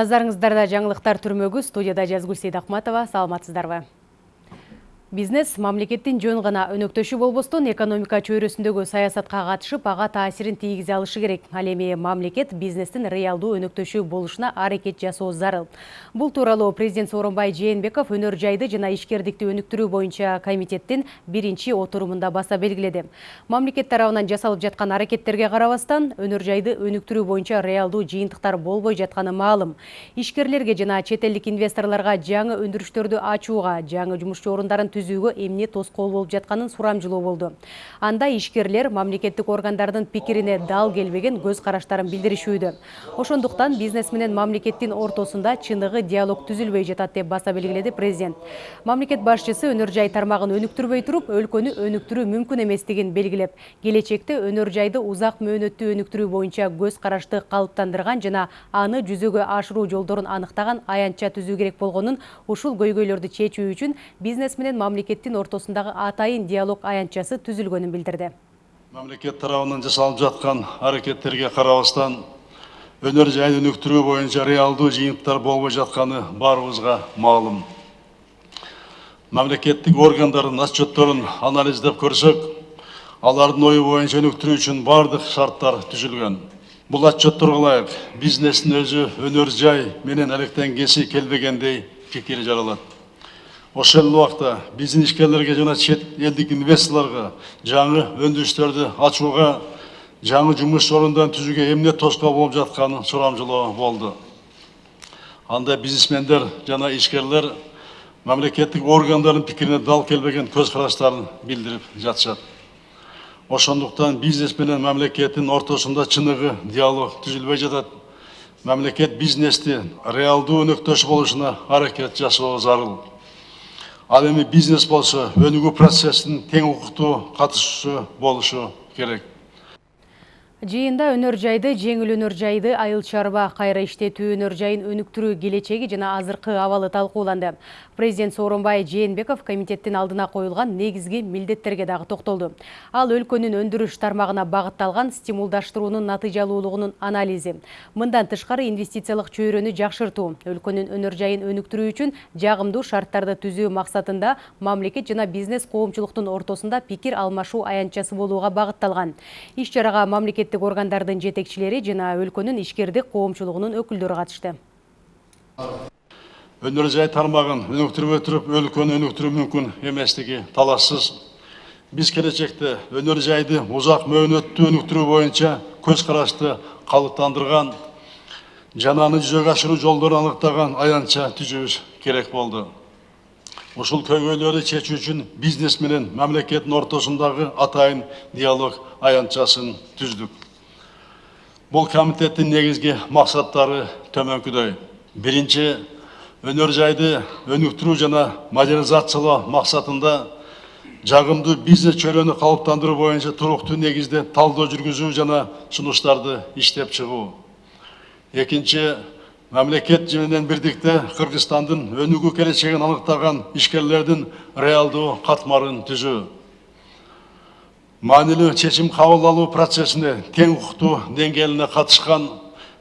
Назарыңыздарда жаңылықтар түрмөгү студияда Жазгүл Сейдахматова. Саламатсыздарбы? Бизнес мамлекеттин жөн гана өнөктөшү болбостон экономика чөйрөсүндөгү саясатка катышып, ага таасирин тийгизе алышы керек. Ал эми мамлекет бизнестин реалдуу өнөктөшү болушуна аракет жасоо зарыл. Бул тууралуу президент Сооронбай Жээнбеков өнөр жайды жана ишкердикти өнүктүрүү боюнча комитеттин биринчи отурумунда баса белгиледи. Мамлекет тарабынан жасалып жаткан аракеттерге карабастан, өнөр жайды өнүктүрүү боюнча реалдуу жыйынтыктар болбой жатканы маалым. Ишкерлерге жана чет элдик инвесторлорго жаңы өндүрүштөрдү ачууга, жаңы жумушчу орундарын түзүүгө эмне тоскоол болуп жатканын сурамжылоо болду. Анда ишкерлер мамлекеттик органдардын пикирине дал келбеген көз караштарын билдиришүүдө. Ошондуктан бизнес менен мамлекеттин ортосунда чыныгы диалог түзүлбөй жатат деп баса белгиледи президент. Мамлекет башчысы өнөр жай тармагын өнүктүрбөй туруп, өлкөнү өнүктүрүү мүмкүн эместигин белгилеп, келечекте өнөр жайды узак мөөнөттүү өнүктүрүү боюнча көз карашты калыптандырган жана аны жүзөгө ашыруу жолдорун аныктаган аянтча түзүү керек болгонун, ушул көйгөйлөрдү чечүү үчүн бизнес менен мамлекеттин ортосундагы атайын диалог аянтчасы түзүлгөнүн билдирди мамлекет тарабынан жасалып жаткан аракеттерге карабастан өнөр жайын өнүктүрүү боюнча реалдуу жыйынтыктар болбой жатканы баарыбызга маалым мамлекеттик органдардын отчетторун анализдеп көрсөк алардын ою боюнча өнүктүрүү үчүн баардык шарттар түзүлгөн бул отчетторго ылайык бизнестин өзү өнөр жай менен алектенгиси келбегендей пикир жаралат ошол эле убакта биздин ишкерлерге жана чет элдик инвесторлорго жаңы өндүрүштөрдү ачууга жаңы жумуш орундарын түзүүгө эмне тоскоол болуп жатканын сурамжылоо болду. Анда бизнесмендер жана ишкерлер мамлекеттик органдардын пикирине дал келбеген көз караштарын билдирип жатышат. Ошондуктан бизнес менен мамлекеттин ортосунда чыныгы диалог түзүлбөй жатат. Мамлекет бизнести реалдуу өнөктөш болушуна аракет жасоо зарыл. Ал эми бизнес болсо өнүгүү процессинин тең укуктуу катышуучусу болушу керек. Жиында өнөр жайды, жеңіл өнөр жайды, айыл чарба, кайра иштетүү өнөр жайын өнүктүрүү келечеги жана азыркы абалы талкууланды. Президент Сооронбай Жээнбеков комитеттин алдына коюлган негизги милдеттерге дагы токтолду. Ал өлкөнүн өндүрүш тармагына багытталган стимулдаштыруунун натыйжалуулугунун анализи. Мындан тышкары инвестициялык чөйрөнү жакшыртуу, өлкөнүн өнөр жайын өнүктүрүү үчүн жагымдуу шарттарды түзүү максатында мамлекет жана бизнес коомчулуктун ортосунда пикир алмашуу аянтчасы болууга багытталган. Иш чарага мамлекет мамлекеттик органдардын жетекчилери жана өлкөнүн ишкердик коомчулугунун өкүлдөрү катышты. Өнөр жай тармагын өнүктүрбөй туруп өлкөнү өнүктүрүү мүмкүн эместиги талашсыз. Биз келечекте өнөр жайды узак мөөнөттүү өнүктүрүү боюнча көз карашты калыптандырган жана аны жүзөгө ашыруу жолдорун аныктаган аянтча керек болду. Ушул көйгөйлөрдү чечүү үчүн бизнес менен мамлекеттин ортосундагы атайын диалог аянтчасын түздүк. Бул комитеттин негизги максаттары төмөнкүдөй. Биринчи өнөр жайды өнүктүрүү жана модернизациялоо максатында жагымдуу бизнес чөйрөнү калыптандыруу боюнча туруктуу негизде талдоо жүргүзүү жана сунуштарды иштеп чыгуу. Экинчи мамлекет менен бирдикте кыргызстандын өнүгүү келечегин аныктаган ишкерлердин реалдуу катмарын түзүү. Маанилүү чечим кабыл алуу процессине тең укуктуу деңгээлине катышкан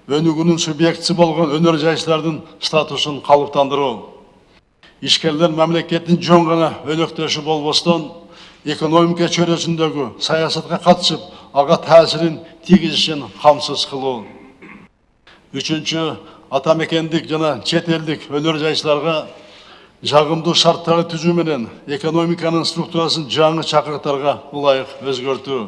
өнүгүүнүн субъектиси болгон өнөр жайчылардын статусун калыптандыруу. Ишкерлер мамлекеттин жөн гана өнөктөшү болбостон экономика чөйрөсүндөгү саясатка катышып ага таасирин тийгизишин камсыз кылуу. Үчүнчү атамекендик жана чет элдик өнөр жайчыларга жагымдуу шарттарды түзүү менен экономиканын структурасын жаңы чакырыктарга ылайык өзгөртүү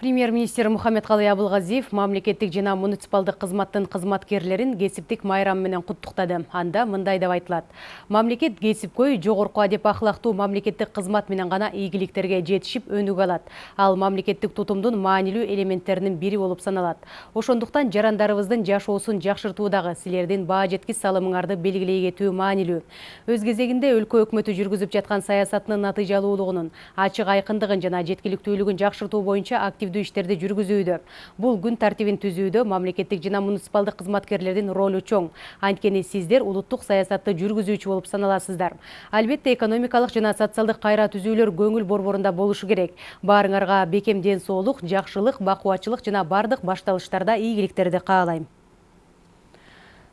Премьер-министр Мухаммедкалый Абылгазиев мамлекеттик жана муниципалдык кызматтын кызматкерлерин кесиптик майрам менен куттуктады. Анда мындай деп айтылат. Мамлекет кесипкөй жогорку адеп ахлактуу мамлекеттик кызмат менен гана ийгиликтерге жетишип өнүгө алат. Ал мамлекеттик тутумдун маанилүү элементтеринин бири болуп саналат. Ошондуктан жарандарыбыздын жашоосун жакшыртуудагы силердин баа жеткис салымыңарды белгилей кетүү маанилүү. Өз кезегинде өлкө өкмөтү жүргүзүп жаткан саясатынын натыйжалуулугунун, ачык айкындыгын жана жеткиликтүүлүгүн жакшыртуу боюнча актив активдүү иштерди жүргүзүүдө. Бул күн тартибин түзүүдө мамлекеттик жана муниципалдык кызматкерлердин ролу чоң. Анткени сиздер улуттук саясатты жүргүзүүчү болуп саналасыздар. Албетте экономикалык жана социалдык кайра түзүүлөр көңүл борборунда болушу керек. Баарыңарга бекем ден соолук жакшылык бакубатчылык жана бардык башталыштарда ийгиликтерди каалайм.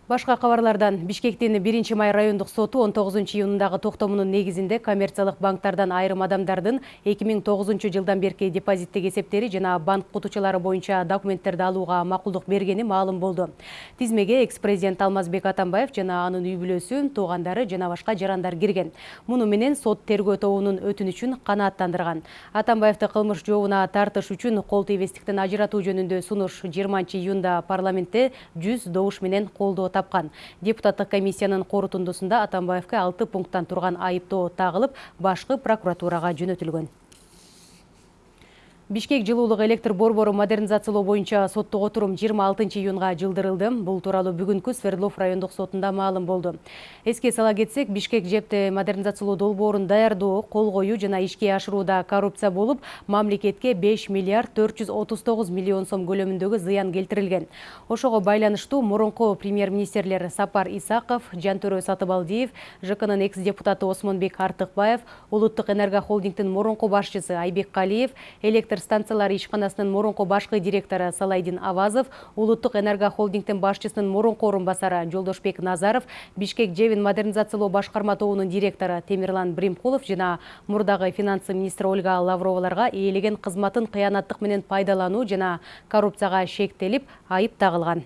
Башка кабарлардан Бишкектин 1 май райондук соту 19 июнундагы токтомунун негизинде коммерциялык банктардан айрым адамдардын 2009 жылдан берки депозиттик эсептери жана банк кутучулары боюнча документтерди алууга макулдук бергени маалым болду. Тизмеге экс-президент Алмазбек Атамбаев жана анын үй бүлөсү, туугандары жана башка жарандар кирген. Муну менен сот тергөө тобунун өтүнүчүн канааттандырган. Атамбаевди кылмыш жообуна тартыш үчүн кол тийбестиктен ажыратуу жөнүндө сунуш 20 июнда парламентте 100 добуш менен колдоо тапкан депутаттык комиссиянын корутундусунда атамбаевке алты пункттан турган айыптоо тагылып башкы прокуратурага жөнөтүлгөн Бишкек жылуулук электр борбору модернизациялоо боюнча соттук отурум 26 июнга жылдырылды. Бул тууралуу бүгүнкү Свердлов райондук сотунда маалым болду. Эске сала кетсек, Бишкек жепти модернизациялоо долбоорун даярдоо, кол коюу жана ишке ашырууда коррупция болуп, мамлекетке 5 миллиард 439 миллион сом көлөмүндөгү зыян келтирилген. Ошого байланыштуу мурунку премьер-министрлер Сапар Исаков, Жантөрө Сатыбалдиев, ЖКнын экс-депутаты Осмонбек Артыкбаев, Улуттук энерго холдингдин мурунку башчысы Айбек Калиев, электр электр станциялары ишканасынын мурунку башкы директору Салайдин Авазов, Улуттук энерго холдингдин башчысынын мурунку орун басары Жолдошбек Назаров, Бишкек Жевин модернизациялоо башкарма тобунун директору Темирлан Бримкулов жана мурдагы финансы министри Ольга Лавроваларга ээлеген кызматын кыянаттык менен пайдалануу жана коррупцияга шектелип айып тагылган.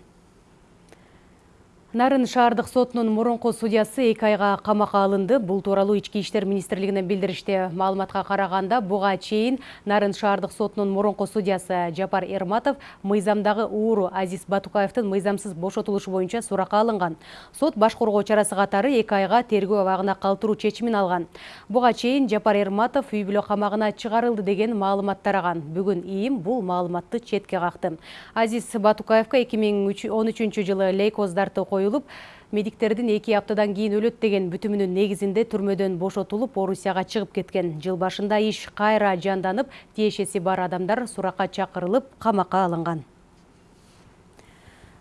Нарын шаардык сотунун мурунку судьясы эки айга камакка алынды. Бул тууралуу Ички иштер министрлигинен билдиришти. Маалыматка караганда, буга чейин Нарын шаардык сотунун мурунку судьясы Жапар Эрматов мыйзамдагы ууру Азиз Батукаевдин мыйзамсыз бошотулушу боюнча суракка алынган. Сот баш коргоо чарасы катары эки айга тергөө абагына калтыруу чечимин алган. Буга чейин Жапар Эрматов үй бүлө камагына чыгарылды деген маалымат тараган. Бүгүн ИИМ бул маалыматты четке какты. Азиз Батукаевка 2013 жылы лейкоздарды коюлуп медиктердин эки аптадан кийин өлөт деген бүтүмүнүн негизинде түрмөдөн бошотулуп орусияга чыгып кеткен. Жыл башында иш кайра жанданып тиешеси бар адамдар суракка чакырылып камакка алынган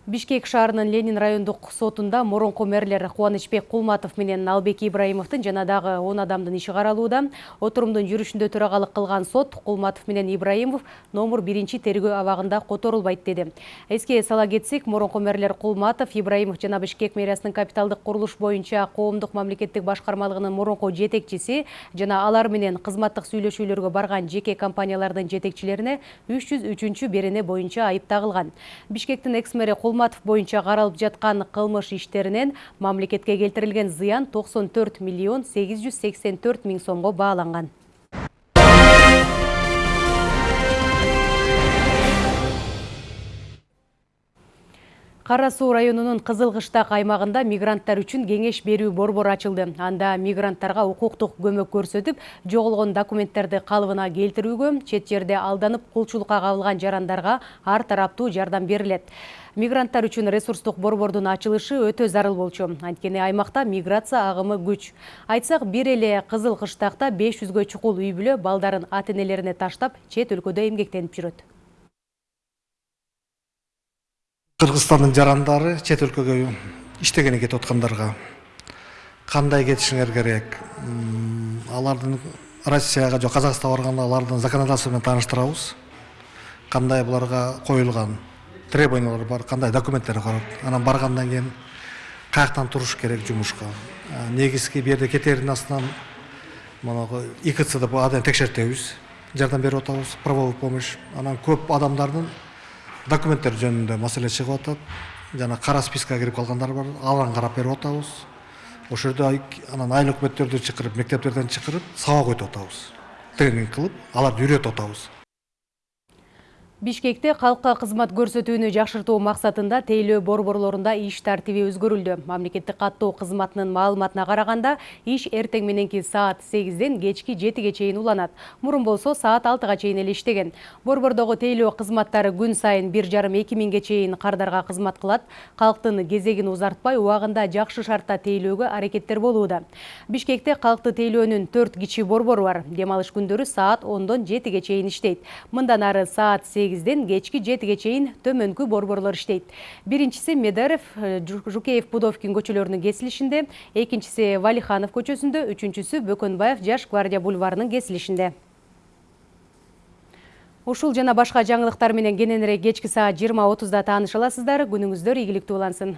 Бишкек шаарынын Ленин райондук сотунда мурунку мэрлер Кубанычбек Кулматов менен Албек Ибраимовдун жана дагы 10 адамдын иши каралууда. Отурумдун жүрүшүндө төрагалык кылган сот Кулматов менен Ибраимов номер 1 тергөө абагында которулбайт деди. Эске сала кетсек, мурунку мэрлер Кулматов, Ибраимов жана Бишкек мэриясынын капиталдык курулуш боюнча коомдук мамлекеттик башкармалыгынын мурунку жетекчиси жана алар менен кызматтык сүйлөшүүлөргө барган жеке компаниялардын жетекчилерине 303 берене боюнча айып тагылган. Бишкектин экс-мэри Кулматов боюнча каралып жаткан кылмыш иштеринен мамлекетке келтирилген зыян 94 миллион 884 миң сомго бааланган. Кара суу районунун Кызыл Кыштак аймагында мигранттар үчүн кеңеш берүү борбору ачылды. Анда мигранттарга укуктук көмөк көрсөтүп, жоголгон документтерди калыбына келтирүүгө, чет жерде алданып кулчулукка кабылган жарандарга ар тараптуу жардам берилет. Мигранттар үчүн ресурстук борбордун ачылышы өтө зарыл болчу. Анткени аймакта миграция агымы күч. Айтсак бир эле кызыл кыштакта беш жүзгө чукул үй бүлө балдарын ата энелерине таштап чет өлкөдө эмгектенип жүрөт кыргызстандын жарандары чет өлкөгө иштегени кетип аткандарга кандай кетишиңер керек? Алардын россияга же казакстанга барганда алардын законодательство менен тааныштырабыз. Кандай буларга коюлган требованиялар бар кандай документтер бар анан баргандан кийин каяктан туруш керек жумушка? Негизги бул жерде кетердин астынан икц деп адайым текшертебиз жардам берип атабыз правовой помощь. Анан көп адамдардын документтер жөнүндө маселе чыгып атат. Жана кара спискага кирип калгандар бар. Аларга карап берип атабыз. Ошол жерде анан айыл өкмөттөрдү чакырып мектептерден чакырып сабак өтүп атабыз. Тренинг кылып аларды үйрөтүп атабыз. Бишкекте калкка кызмат көрсөтүүнү жакшыртуу максатында тейлөө борборлорунда иш тартиби өзгөрүлдү. Мамлекеттик каттоо кызматынын маалыматына караганда, иш эртең мененки саат 8ден кечки 7ге чейин уланат. Мурун болсо саат 6га чейин эле иштеген. Борбордогу тейлөө кызматтары күн сайын 1,5-2 миңге чейин кардарга кызмат кылат. Калктын кезегин узартпай, убагында жакшы шартта тейлөөгө аракеттер болууда. Бишкекте калкты тейлөөнүн 4 кичи борбору бар. Дем алыш күндөрү саат 10дон 7ге чейин иштейт. Мындан ары саат 8 сегизден кечки жетиге чейин төмөнкү борборлор иштейт. Биринчиси медеров э, жукеев пудовкин көчөлөрүнүн кесилишинде. Экинчиси валиханов көчөсүндө. Үчүнчүсү бөкөнбаев жаш гвардия бульварынын кесилишинде. Ушул жана башка жаңылыктар менен кененирээк кечки саат жыйырма отузда тааныша аласыздар күнүңүздөр ийгиликтүү улансын.